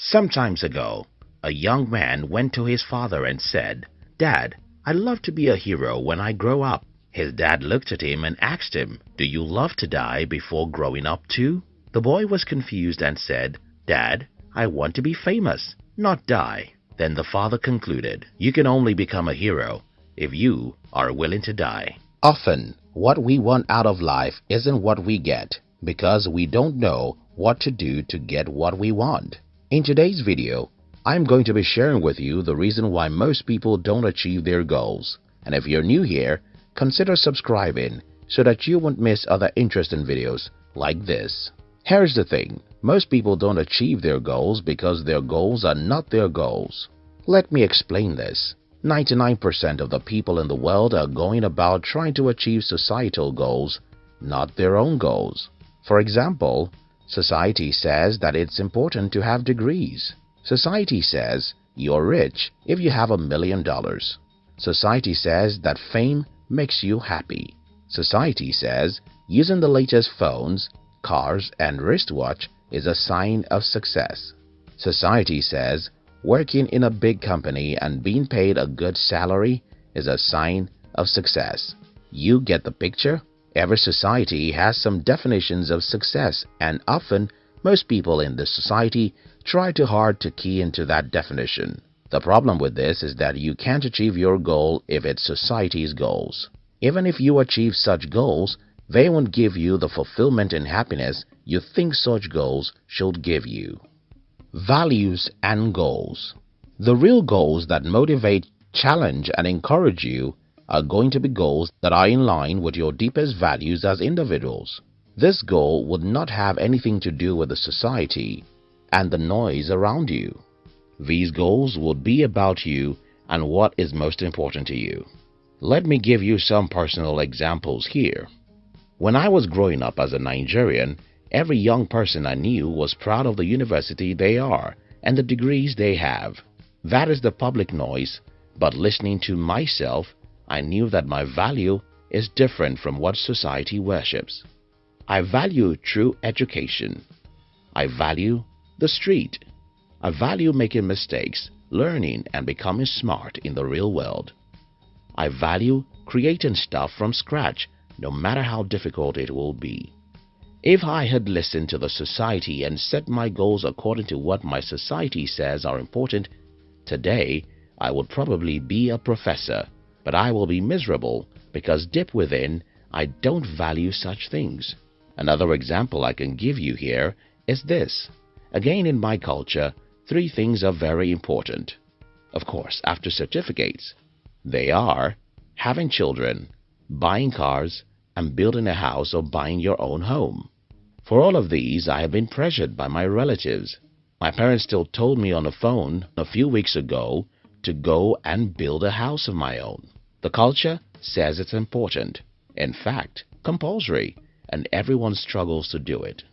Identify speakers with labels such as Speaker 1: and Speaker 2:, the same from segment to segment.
Speaker 1: Sometimes ago, a young man went to his father and said, Dad, I'd love to be a hero when I grow up. His dad looked at him and asked him, Do you love to die before growing up too? The boy was confused and said, Dad, I want to be famous, not die. Then the father concluded, You can only become a hero if you are willing to die. Often, what we want out of life isn't what we get because we don't know what to do to get what we want. In today's video, I'm going to be sharing with you the reason why most people don't achieve their goals. And if you're new here, consider subscribing so that you won't miss other interesting videos like this. Here's the thing, most people don't achieve their goals because their goals are not their goals. Let me explain this. 99% of the people in the world are going about trying to achieve societal goals, not their own goals. For example, Society says that it's important to have degrees. Society says you're rich if you have a million dollars. Society says that fame makes you happy. Society says using the latest phones, cars and wristwatch is a sign of success. Society says working in a big company and being paid a good salary is a sign of success. You get the picture? Every society has some definitions of success and often most people in this society try too hard to key into that definition. The problem with this is that you can't achieve your goal if it's society's goals. Even if you achieve such goals, they won't give you the fulfillment and happiness you think such goals should give you. Values and Goals The real goals that motivate, challenge and encourage you are going to be goals that are in line with your deepest values as individuals. This goal would not have anything to do with the society and the noise around you. These goals would be about you and what is most important to you. Let me give you some personal examples here. When I was growing up as a Nigerian, every young person I knew was proud of the university they are and the degrees they have. That is the public noise, but listening to myself I knew that my value is different from what society worships. I value true education. I value the street. I value making mistakes, learning and becoming smart in the real world. I value creating stuff from scratch no matter how difficult it will be. If I had listened to the society and set my goals according to what my society says are important, today I would probably be a professor but I will be miserable because deep within I don't value such things. Another example I can give you here is this. Again in my culture, three things are very important. Of course, after certificates. They are having children, buying cars, and building a house or buying your own home. For all of these, I have been pressured by my relatives. My parents still told me on the phone a few weeks ago to go and build a house of my own. The culture says it's important, in fact, compulsory, and everyone struggles to do it.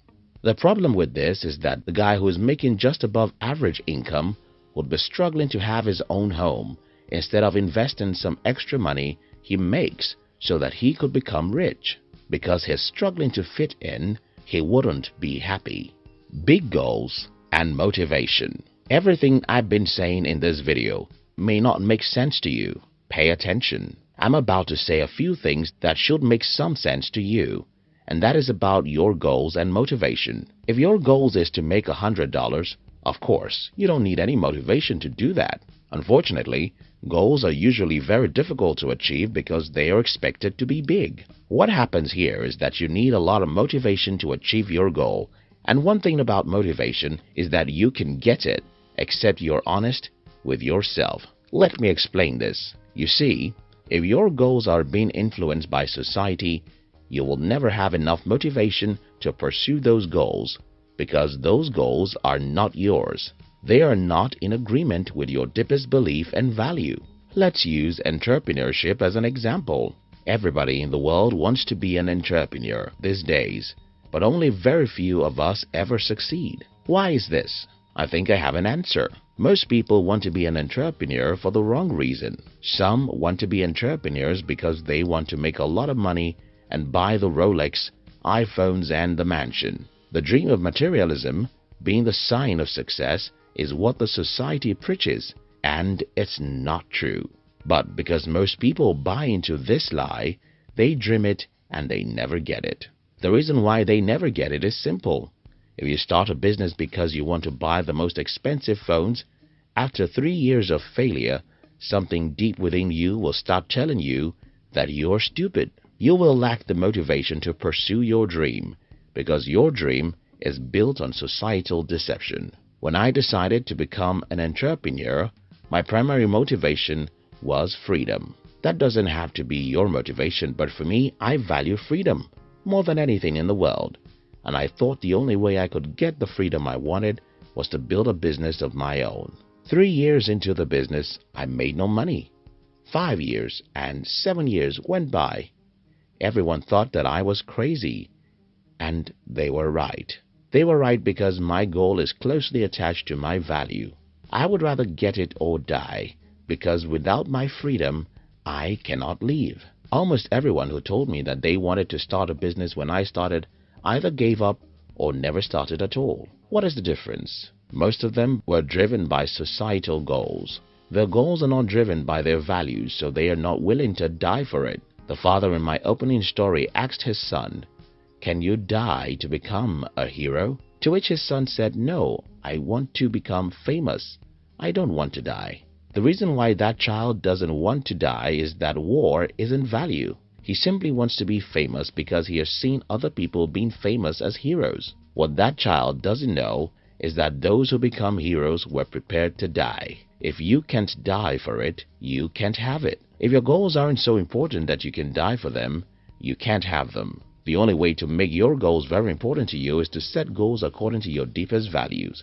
Speaker 1: The problem with this is that the guy who is making just above average income would be struggling to have his own home instead of investing some extra money he makes so that he could become rich. Because he's struggling to fit in, he wouldn't be happy. Big goals and motivation. Everything I've been saying in this video may not make sense to you, Pay attention. I'm about to say a few things that should make some sense to you, and that is about your goals and motivation. If your goals is to make a $100, of course, you don't need any motivation to do that. Unfortunately, goals are usually very difficult to achieve because they are expected to be big. What happens here is that you need a lot of motivation to achieve your goal, and one thing about motivation is that you can get it except you're honest with yourself. Let me explain this. You see, if your goals are being influenced by society, you will never have enough motivation to pursue those goals because those goals are not yours. They are not in agreement with your deepest belief and value. Let's use entrepreneurship as an example. Everybody in the world wants to be an entrepreneur these days, but only very few of us ever succeed. Why is this? I think I have an answer. Most people want to be an entrepreneur for the wrong reason. Some want to be entrepreneurs because they want to make a lot of money and buy the Rolex, iPhones and the mansion. The dream of materialism, being the sign of success, is what the society preaches and it's not true. But because most people buy into this lie, they dream it and they never get it. The reason why they never get it is simple. If you start a business because you want to buy the most expensive phones, after three years of failure, something deep within you will start telling you that you're stupid. You will lack the motivation to pursue your dream because your dream is built on societal deception. When I decided to become an entrepreneur, my primary motivation was freedom. That doesn't have to be your motivation, but for me, I value freedom more than anything in the world. And I thought the only way I could get the freedom I wanted was to build a business of my own. Three years into the business, I made no money. Five years and seven years went by. Everyone thought that I was crazy. And they were right. They were right because my goal is closely attached to my value. I would rather get it or die because without my freedom, I cannot leave. Almost everyone who told me that they wanted to start a business when I started either gave up or never started at all. What is the difference? Most of them were driven by societal goals. Their goals are not driven by their values, so they are not willing to die for it. The father in my opening story asked his son, Can you die to become a hero? To which his son said, No, I want to become famous. I don't want to die. The reason why that child doesn't want to die is that war isn't value. He simply wants to be famous because he has seen other people being famous as heroes. What that child doesn't know is that those who become heroes were prepared to die. If you can't die for it, you can't have it. If your goals aren't so important that you can die for them, you can't have them. The only way to make your goals very important to you is to set goals according to your deepest values,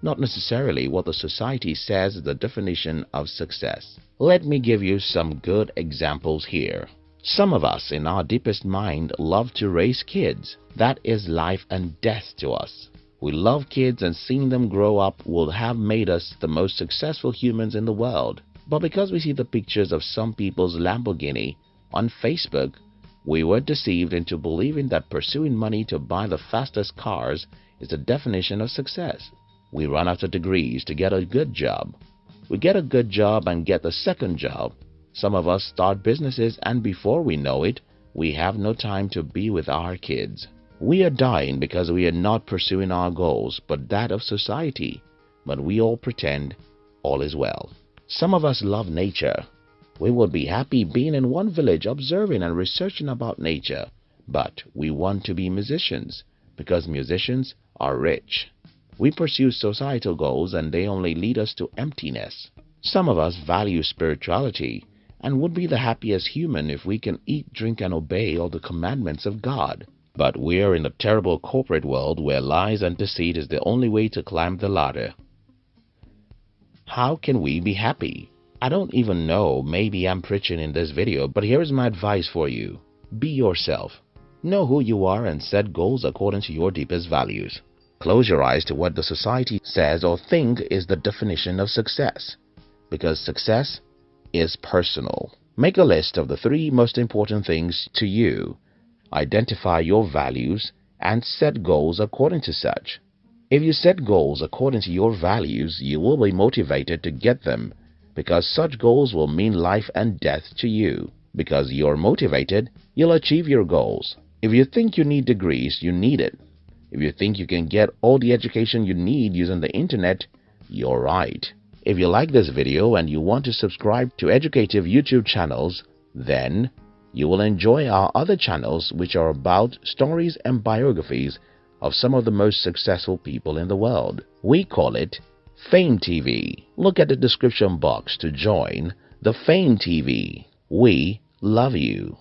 Speaker 1: not necessarily what the society says is the definition of success. Let me give you some good examples here. Some of us in our deepest mind love to raise kids. That is life and death to us. We love kids and seeing them grow up will have made us the most successful humans in the world. But because we see the pictures of some people's Lamborghini on Facebook, we were deceived into believing that pursuing money to buy the fastest cars is the definition of success. We run after degrees to get a good job. We get a good job and get the second job. Some of us start businesses and before we know it, we have no time to be with our kids. We are dying because we are not pursuing our goals but that of society. But we all pretend all is well. Some of us love nature we would be happy being in one village observing and researching about nature, but we want to be musicians because musicians are rich. We pursue societal goals and they only lead us to emptiness. Some of us value spirituality and would be the happiest human if we can eat, drink and obey all the commandments of God. But we are in a terrible corporate world where lies and deceit is the only way to climb the ladder. How can we be happy? I don't even know, maybe I'm preaching in this video, but here's my advice for you. Be yourself. Know who you are and set goals according to your deepest values. Close your eyes to what the society says or think is the definition of success. Because success is personal. Make a list of the three most important things to you. Identify your values and set goals according to such. If you set goals according to your values, you will be motivated to get them because such goals will mean life and death to you. Because you're motivated, you'll achieve your goals. If you think you need degrees, you need it. If you think you can get all the education you need using the internet, you're right. If you like this video and you want to subscribe to educative YouTube channels, then you will enjoy our other channels which are about stories and biographies of some of the most successful people in the world. We call it Fame TV. Look at the description box to join the Fame TV. We love you.